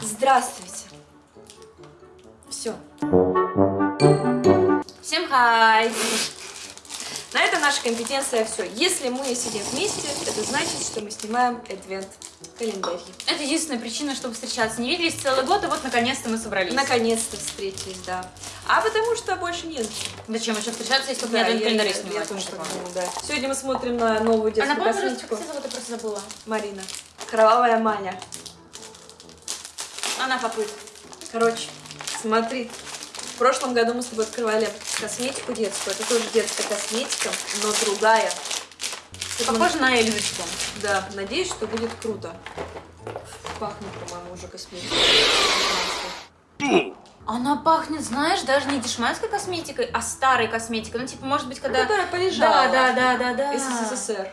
Здравствуйте. Все. Всем хай! На этом наша компетенция все. Если мы сидим вместе, это значит, что мы снимаем адвент календарь. Это единственная причина, чтобы встречаться. Не виделись целый год, и вот наконец-то мы собрались. Наконец-то встретились, да. А потому что больше нет. Зачем еще встречаться, если Да, не адвент я- календарь я- снимать? я тоже так думаю, да. Сегодня мы смотрим на новую А детскую пожалуйста, косметику. как тебя зовут, я просто забыла. Марина. Кровавая Маня. Она попыт. Короче, смотри. В прошлом году мы с тобой открывали косметику детскую. Это тоже детская косметика, но другая. Похоже на Эльзочку. Да, надеюсь, что будет круто. Пахнет, по-моему, уже косметикой. Она пахнет, знаешь, даже не дешманской косметикой, а старой косметикой. Ну, типа, может быть, когда... Которая полежала. Да, да, да, да, да. СССР.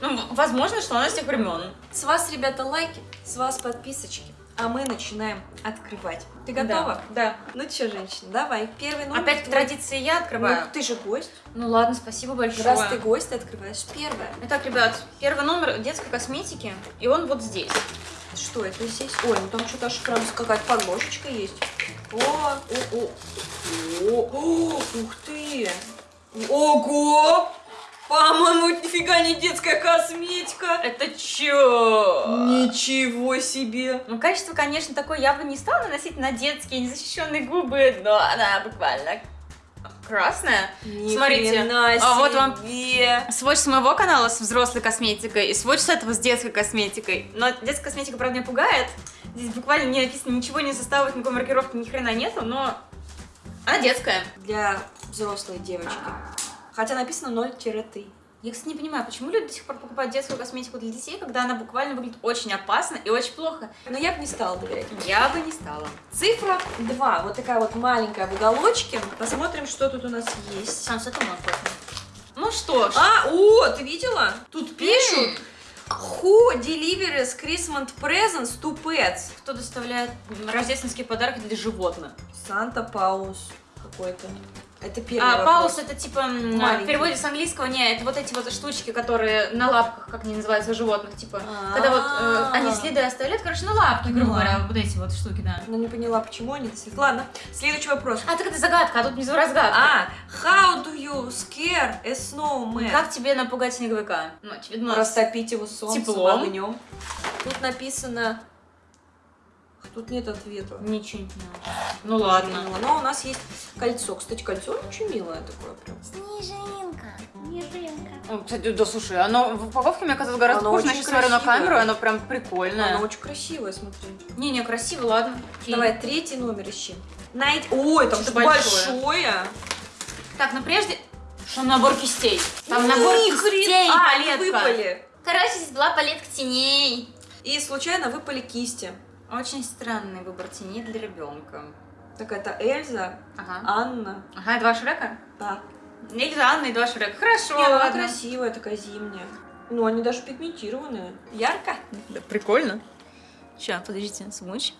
Ну, возможно, что она с тех времен. С вас, ребята, лайки, с вас подписочки. А мы начинаем открывать. Ты готова? Да. Ну что, женщина, давай. Первый номер. Опять по твой. традиции я открываю. Ну, ты же гость. Ну ладно, спасибо большое. Раз ты гость, ты открываешь первое. Итак, ребят, первый номер детской косметики, и он вот здесь. Что это здесь? Ой, ну там что-то аж прям какая-то подложечка есть. О, о, о, о, о, ух ты! Ого! По-моему, это нифига не детская косметика. Это чё? Ничего себе! Ну, качество, конечно, такое я бы не стала наносить на детские незащищенные губы, но она буквально красная. Ни Смотрите, а вот вам. Сводч с моего канала с взрослой косметикой и сводч с этого с детской косметикой. Но детская косметика, правда, меня пугает. Здесь буквально не написано ничего, не составит, никакой маркировки, ни хрена нету, но она детская. Для взрослой девочки. Хотя написано 0-3. Я, кстати, не понимаю, почему люди до сих пор покупают детскую косметику для детей, когда она буквально выглядит очень опасно и очень плохо. Но я бы не стала доверять. Я бы не стала. Цифра 2. Вот такая вот маленькая в уголочке. Посмотрим, что тут у нас есть. Сам с можно. Ну что ж. А, о, ты видела? Тут пишут. Who delivers Christmas presents to pets? Кто доставляет рождественские подарки для животных? Санта Паус какой-то. Это первый А, вопрос. паус это типа м, Маленький. в переводе с английского не, это вот эти вот штучки, которые на лапках, как они называются, животных, типа. А. Когда вот э, они следы оставляют, короче, на лапки, грубо говоря, вот эти вот штуки, да. Ну, не поняла, почему они это Ладно, следующий вопрос. А, так это загадка, а тут внизу разгадка. А, how do you scare a snowman? Как тебе напугать снеговика? Ну, очевидно, Растопить его солнцем, Теплом. огнем. Тут написано... Тут нет ответа. Ничего не поняла. Ну ладно. поняла. Но у нас есть кольцо. Кстати, кольцо очень милое такое прям. Снежинка. Снежинка. Ну, Кстати, да слушай, оно в упаковке мне казалось гораздо Оно хуже, я смотрю на камеру, оно прям прикольное. Оно очень красивое, смотри. Не-не, красиво, ладно. Окей. Давай, третий номер ищи. Найди... Ой, там Что-то что большое. большое. Так, но прежде... Что набор кистей? Там Ни набор кистей, А, палетка. выпали. Короче, здесь была палетка теней. И случайно выпали кисти. Очень странный выбор теней для ребенка. Так это Эльза, Ага. Анна. Ага, два Шрека? Да. Или Анна и два Шрека. Хорошо, Не, ну она ладно. красивая, такая зимняя. Ну, они даже пигментированные. Ярко? Да, прикольно. Сейчас, подождите, смочь.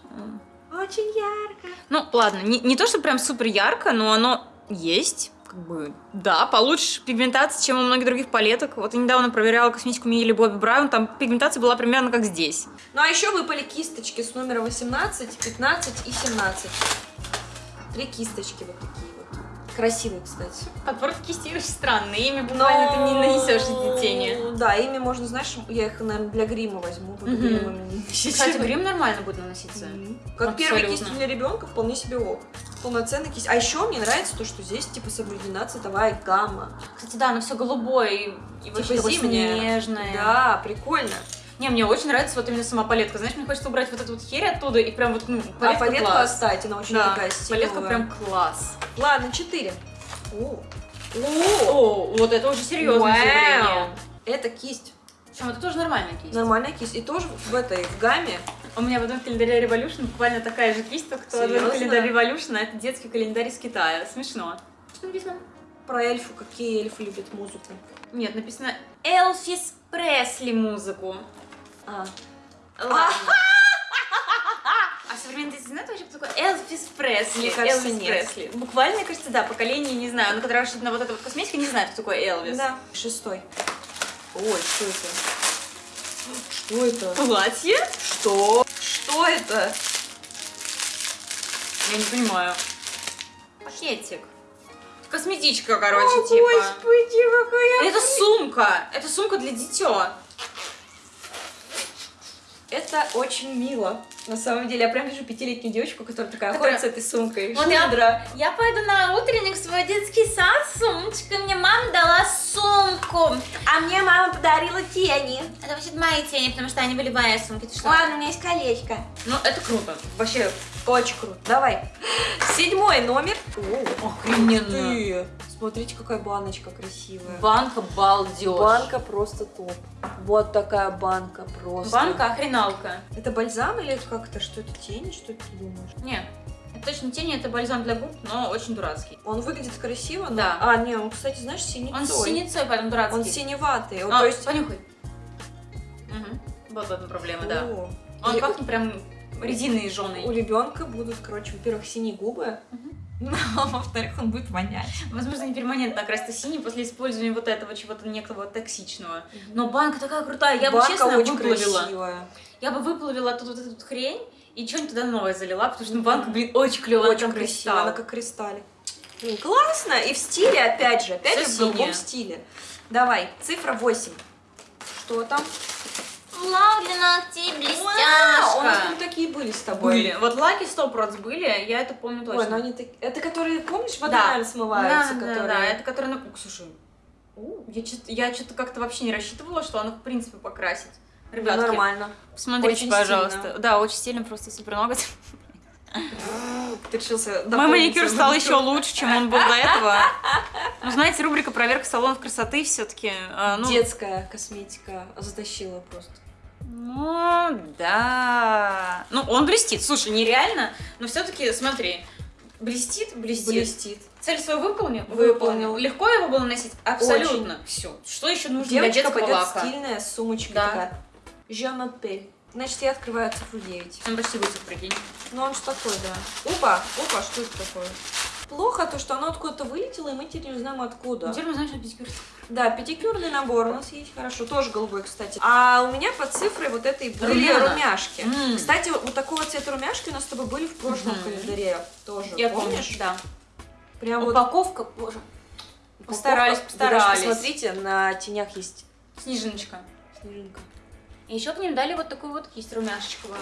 Очень ярко. Ну, ладно, не, не то, что прям супер ярко, но оно есть. Как бы, да, получше пигментация, чем у многих других палеток. Вот я недавно проверяла косметику Милли Бобби Браун, там пигментация была примерно как здесь. Ну, а еще выпали кисточки с номера 18, 15 и 17. Три кисточки вот такие вот. Красивые, кстати. Подбор кисти очень странный, ими буквально ты не нанесешь эти тени. Да, ими можно, знаешь, я их, наверное, для грима возьму. Буду не носить. Кстати, грим нормально будет наноситься. Мгм. Как первая Абсолютно. кисть для ребенка, вполне себе ок. Полноценная кисть. А еще мне нравится то, что здесь типа соблюдена цветовая гамма. Кстати, да, оно все голубое и, и Типа зимнее. снежное. Да, прикольно. Не, мне очень нравится вот именно сама палетка. Знаешь, мне хочется убрать вот эту вот херь оттуда и прям вот, ну, а палетка палетку класс. оставить, она очень Да, такая стилевая. палетка прям класс. Ладно, 4. О, О, вот это уже серьезное Вау. Это кисть. Причем это тоже нормальная кисть. Нормальная кисть. И тоже в этой, в гамме. У меня в одном календаре Revolution буквально такая же кисть, только что Серьезно? календарь Revolution, а это детский календарь из Китая. Смешно. Что написано? Про эльфу, какие эльфы любят музыку. Нет, написано Элфис Пресли музыку. А, Ладно. А современные дети знают вообще, кто такой Элвис Пресли? Мне кажется, Элвис нет. Пресли. Буквально, мне кажется, да, поколение не знаю. Но когда рассчитана вот эта вот косметика, не знает, кто такой Элвис. да. Шестой. Ой, что это? Что это? Платье? Что? Что это? Я не понимаю. Пакетик. Косметичка, короче, О, типа. господи, какая... Это сумка. Это сумка для дитё. Это очень мило. На самом деле, я прям вижу пятилетнюю девочку, которая такая Которая- ходит с этой сумкой. Вот я- Шудра. Я пойду на утренник в свой детский сад с сумочкой. Мне мама дала сумку. А мне мама подарила тени. Это вообще мои тени, потому что они были мои сумки. Ты что? Ладно, у меня есть колечко. Ну, это круто. Вообще, очень круто. Давай. Седьмой номер. Охрененно. Ты. Смотрите, какая баночка красивая. Банка балдеж. Банка просто топ. Вот такая банка просто. Банка охреналка. Это бальзам или как-то? Что это тени? Что ты думаешь? Нет, это точно тени, это бальзам для губ, но очень дурацкий. Он выглядит красиво, но... Да. А, не, он, кстати, знаешь, синецой. Он с синецой, поэтому дурацкий. Он синеватый. А, то есть... понюхай. Угу. Вот в этом проблема, да. О. Он И пахнет прям резиной У жженой. ребенка будут, короче, во-первых, синие губы, Мгм. а во-вторых, он будет вонять. Возможно, не перманентно окрасится синий после использования вот этого чего-то некого токсичного. Но банка такая крутая, я бы Банка честно очень выплавила. красивая. Я бы выплавила тут вот эту вот хрень и что-нибудь туда новое залила, потому что ну, банка, блин, очень клевая, Очень красивая, она как кристаллик. Блин, классно! И в стиле, опять же, опять Всё же, в голубом синее. стиле. Давай, цифра 8. Что там? Лак для ногтей, А, у нас там такие были с тобой. Были. Вот лаки 100% были, я это помню точно. Ой, ну они так... Это которые, помнишь, вода, Да. смываются, да, да, которые... да, это которые... Ну, слушай, я что-то я что-то как-то вообще не рассчитывала, что она в принципе покрасит. Ребятки, нормально. посмотрите, Очень пожалуйста. стильно. Да, очень стильно, просто супер ноготь. Ты решился Мой маникюр стал еще лучше, чем он был до этого. Ну, знаете, рубрика «Проверка салонов красоты» все-таки. ну, Детская косметика затащила просто. Ну, да. Ну, он блестит. Слушай, нереально, но все-таки, смотри, блестит, блестит. Блестит. Цель свою выполнил? Выполнил. Легко его было носить? Абсолютно. Все. Что еще нужно Девочка для детского пойдет лака? стильная, с сумочкой Да. такая. M'appelle. Значит, я открываю цифру 9. Он почти высох, прикинь. Ну он что такой, да. Опа, опа, что это такое? Плохо то, что оно откуда-то вылетело, и мы теперь не знаем откуда. Теперь мы знаем, что педикюр. Да, педикюрный набор у нас есть, хорошо, тоже голубой, кстати. А у меня под цифрой вот этой были Румяна. румяшки. М. Кстати, вот такого цвета румяшки у нас с тобой были в прошлом Мгм. календаре тоже. Я помнишь? помню, да. Прям вот Упаковка, боже. Постарались, упаковка. Вы даже постарались. Посмотрите, на тенях есть Снежиночка. снежинка. И еще к ним дали вот такую вот кисть румяшечковую.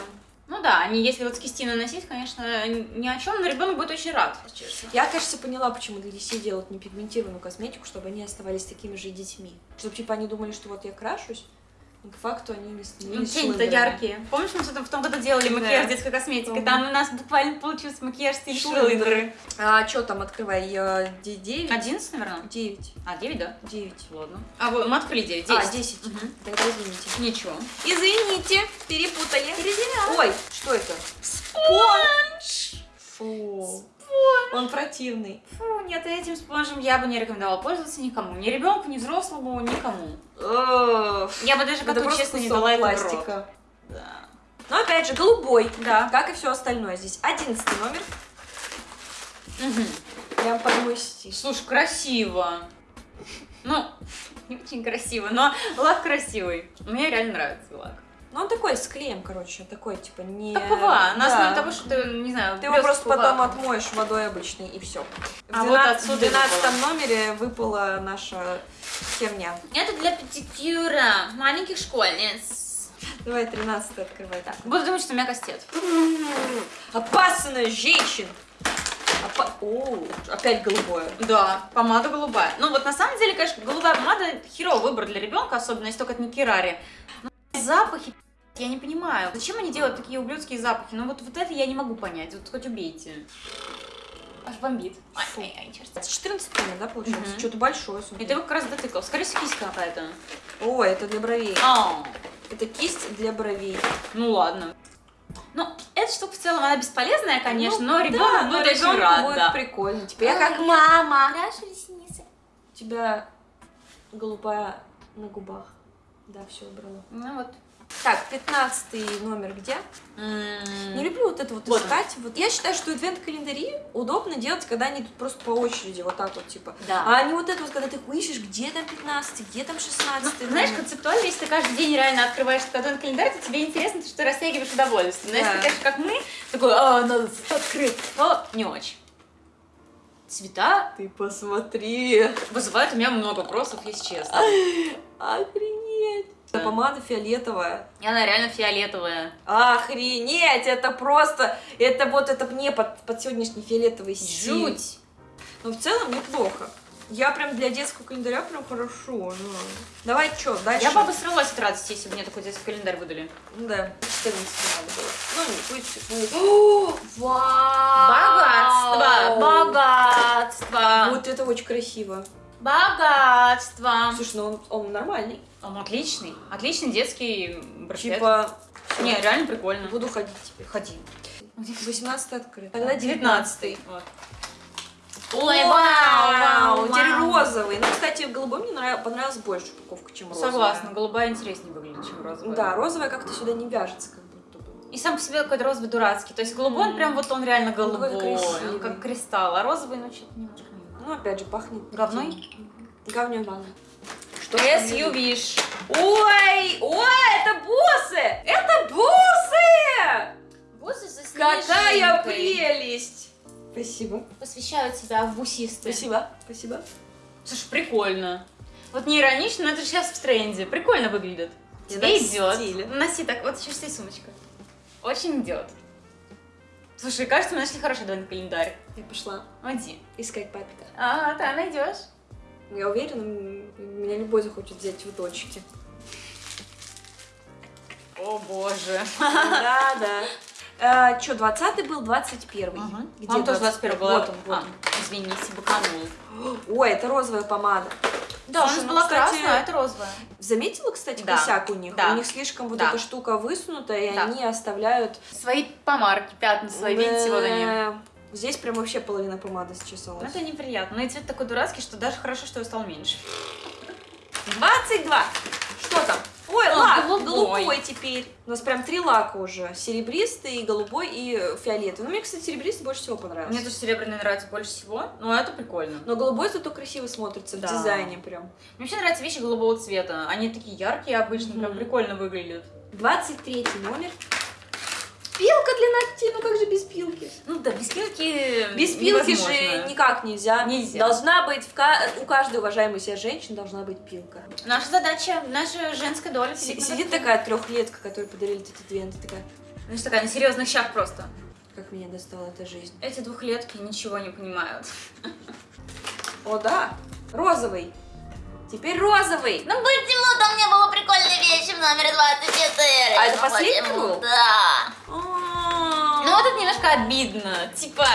Ну да, они если вот с кисти наносить, конечно, ни о чем, но ребенок будет очень рад, честно. Я, кажется, поняла, почему для детей делают непигментированную косметику, чтобы они оставались такими же детьми. Чтобы, типа, они думали, что вот я крашусь, по факту они не Ну, тени-то шлындрами. яркие. Помнишь, мы в том году делали Да. макияж детской косметики? Там у нас буквально получился макияж стиль шлындры. А что там, открывай, э, де- девять? 11, наверное? Девять. А, 9, да? Девять. Ладно. А, вы- мы открыли 9. А, 10. десять. Мгм. Тогда извините. Ничего. Извините, перепутали. Ой, что это? Спонж! Фу. Он противный. Фу, нет, этим спонжем я бы не рекомендовала пользоваться никому. Ни ребенку, ни взрослому, никому. Ugh. Я бы даже Это коту, просто честно, не дала это пластика. Да. Но опять же, голубой. Да. Как и все остальное. Здесь одиннадцатый номер. Мгм. Прям под мой стиль. Слушай, красиво. Ну, не очень красиво, но лак красивый. Мне реально нравится лак. Ну, он такой, с клеем, короче, такой, типа, не... Как ПВА, на Да. основе того, что ты, не знаю, Ты его просто потом ПВА. отмоешь водой обычной, и все. А в вот 12 отсюда в 12 номере выпала наша херня. Это для педикюра маленьких школьниц. Давай 13 открывай. Так, буду думать, что у меня кастет. Опасная женщина! Опа- О, опять голубое. Да, помада голубая. Ну вот на самом деле, конечно, голубая помада херовый выбор для ребенка, особенно если только это не керари. Но запахи, я не понимаю. Зачем они делают такие ублюдские запахи? Ну вот, вот это я не могу понять. Вот хоть убейте. Аж бомбит. Ай, ай, ай, черт. Это 14 номер, да, получается? Мгм. Что-то большое. смотри. И ты его как раз дотыкал. Скорее всего, кисть какая-то. О, это для бровей. А, Это кисть для бровей. ну ладно. Ну, эта штука в целом, она бесполезная, конечно, Ну, но ребенок да, но будет очень рад, будет да. прикольно. Типа, я как мама. Крашу ресницы. У тебя голубая на губах. Да, все убрала. Ну вот. Так, 15 номер где? Не М, люблю вот это вот Вот искать. Вот я считаю, что адвент-календари удобно делать, когда они тут просто по очереди, вот так вот, типа. Да. А не вот это вот, когда ты ищешь, где там 15, где там 16. Ну, знаешь, концептуально, если ты каждый день реально открываешь этот адвент календарь, то тебе интересно, что ты растягиваешь удовольствие. Но если Да. ты, конечно, как мы, такой, а, надо открыть, то не очень. Цвета Ты посмотри. вызывают у меня много вопросов, если честно. Охренеть. Да. Помада фиолетовая. И она реально фиолетовая. Охренеть, это просто, это вот, это мне под, под сегодняшний фиолетовый стиль. Жуть. Но в целом неплохо. Я прям для детского календаря прям хорошо. ну. Давай, что, дальше? Я бы обосралась от радости, если бы мне такой детский календарь выдали. Ну Да, 14 надо было. Ну, не пусть. ну, О, Богатство! вау! Богатство! Вот это очень красиво. Богатство! Слушай, ну он, он нормальный. Он отличный. Отличный детский браслет. Типа, Не, реально прикольно. буду ходить теперь. Ходи. 18 открыт. Тогда 19 вот. Ой, вау, вау, теперь розовый. Ну, кстати, голубой мне нрав- понравилась больше упаковка, чем розовая. Согласна, голубая интереснее выглядит, чем розовая. Да, розовая как-то сюда не вяжется, как будто бы. И сам по себе какой-то розовый дурацкий. То есть голубой, он прям вот он реально голубой. красивый. Он как кристалл. А розовый, ну, что-то немножко не Ну, опять же, пахнет... Говной? Говнем говно. Что SUV. Ой, ой, это бусы! Это бусы! Бусы со Какая прелесть! Спасибо. Посвящают себя в бусисты. Спасибо. Спасибо. Слушай, прикольно. Вот не иронично, но это же сейчас в тренде. Прикольно выглядит. Я Тебе идет. Носи так, вот еще стоит сумочка. Очень идет. Слушай, кажется, мы нашли хороший двойной календарь. Я пошла Иди. искать папика. А, да, найдешь. Я уверена, меня любой захочет взять в точки. О боже. Да, да. А, Че, 20 был, 21 Где Там тоже 21 была. Вот он, вот А, извините, быканул. он. Ой, это розовая помада. Да, у нас ну, была кстати, красная, а это розовая. Заметила, кстати, Да, косяк у них? да. У них слишком вот Да. эта штука высунутая, и Да. они оставляют... Свои помарки, пятна свои, видите, вот они. Да. Здесь прям вообще половина помады Ну, счесалась. Это неприятно. Но и цвет такой дурацкий, что даже хорошо, что его стал меньше. 22! Что там? Ой, А, лак, голубой. голубой. теперь. У нас прям три лака уже. Серебристый, голубой и фиолетовый. Ну, мне, кстати, серебристый больше всего понравился. Мне тоже серебряный нравится больше всего, но это прикольно. Но голубой зато красиво смотрится Да. в дизайне прям. Мне вообще нравятся вещи голубого цвета. Они такие яркие обычно, прям Мгм. прикольно выглядят. 23 номер. Пилка для ногтей, ну как же без пилки? Ну да, без пилки Без пилки невозможно. же никак нельзя. Нельзя. Должна быть, в ка- у каждой уважаемой себя женщины должна быть пилка. Наша задача, наша женская доля. На Сидит такая трехлетка, которой подарили эти двенты, такая, Знаешь, такая на серьезных щах просто. как меня достала эта жизнь. Эти двухлетки ничего не понимают. О, да, розовый. Теперь розовый. Ну почему-то у меня была прикольная вещь в номере 24. А это Ну, последний почему? был? Да. А, Ну вот это немножко обидно. Типа,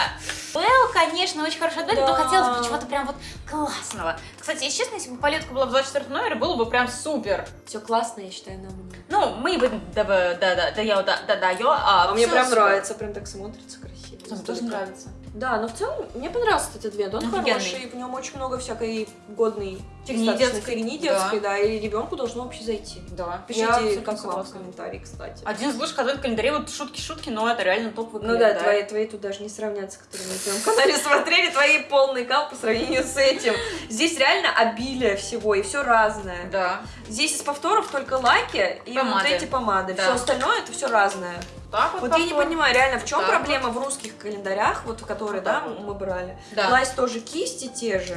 Белл, конечно, очень хорошо отдали, но хотелось бы чего-то прям вот классного. Кстати, если честно, если бы палетка была в 24 номере, было бы прям супер. Все классно, я считаю, нам. Ну, мы бы да, да, да, да, я, да, да, да, я, а, А мне прям супер. нравится, прям так смотрится красиво. Мне тоже нравится. Да, но в целом мне понравился этот адвент. Он Офигенный. хороший, в нем очень много всякой годной Достаточно детской. Да. детской, да, и ребенку должно вообще зайти. Да, Пишите, как вам в согласна. комментарии, кстати. Один из лучших адвент календарей, вот шутки-шутки, но это реально топовый Ну да, твои, твои тут даже не сравнятся, которые мы на канале смотрели, твои полный кал по сравнению с этим. Здесь реально обилие всего, и все разное. Да. Здесь из повторов только лаки и Помады. вот эти помады. Да. Все остальное это все разное. Так вот, Вот я не понимаю, реально, в чем Так проблема в русских календарях, вот в которые, Вот да, вот. мы брали. Да. Класть тоже кисти те же,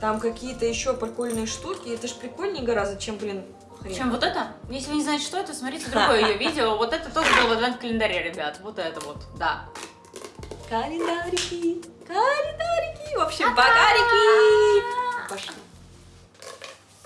там какие-то еще прикольные штуки, это ж прикольнее гораздо, чем, блин, хрен. Чем вот это? Если вы не знаете, что это, смотрите другое ее видео. Вот это тоже было в адвент календаре, ребят. Вот это вот, да. Календарики, календарики, в общем, багарики.